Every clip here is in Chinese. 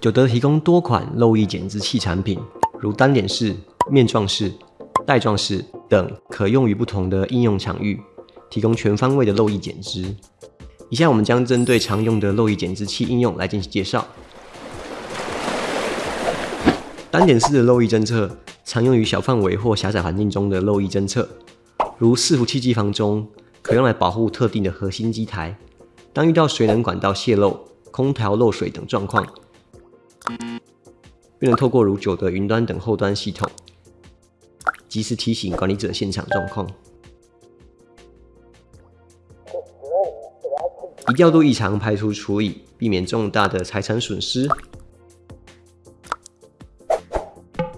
九德提供多款漏液减脂器产品，如单点式、面状式、带状式等，可用于不同的应用场域，提供全方位的漏液减脂。以下我们将针对常用的漏液减脂器应用来进行介绍。单点式的漏液侦测常用于小范围或狭窄环境中的漏液侦测，如伺服器机房中，可用来保护特定的核心机台。当遇到水冷管道泄漏、空调漏水等状况，并能透过如九的云端等后端系统，及时提醒管理者现场状况。以调度异常排除处理，避免重大的财产损失。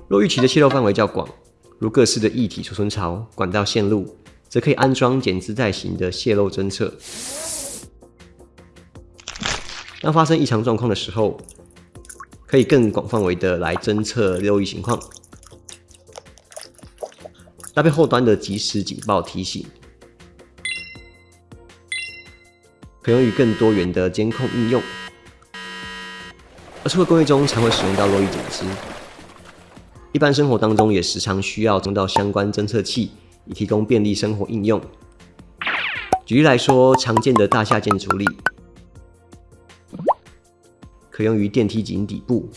若预期的泄漏范围较广，如各式的液体储存槽、管道线路，则可以安装减资带型的泄漏侦测。当发生异常状况的时候，可以更广范围的来侦测漏液情况，搭配后端的即时警报提醒，可用于更多元的监控应用。而除了工业中常会使用到漏液检知，一般生活当中也时常需要用到相关侦测器，以提供便利生活应用。举例来说，常见的大厦建处理。可用于电梯井底部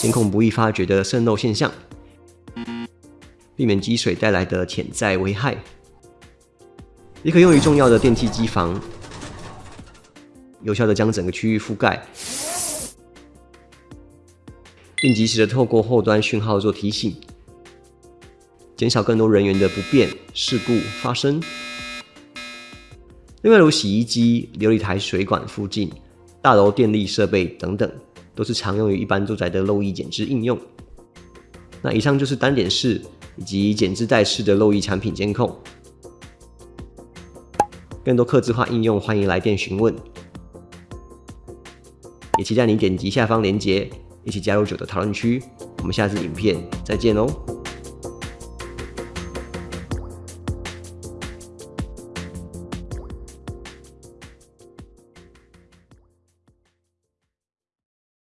监控不易发觉的渗漏现象，避免积水带来的潜在危害；也可用于重要的电梯机房，有效的将整个区域覆盖，并及时的透过后端讯号做提醒，减少更多人员的不便事故发生。另外，如洗衣机、琉璃台水管附近。大楼电力设备等等，都是常用于一般住宅的漏液减脂应用。那以上就是单点式以及减脂带式的漏液产品监控。更多客制化应用，欢迎来电询问。也期待你点击下方链接，一起加入九的讨论区。我们下次影片再见喽！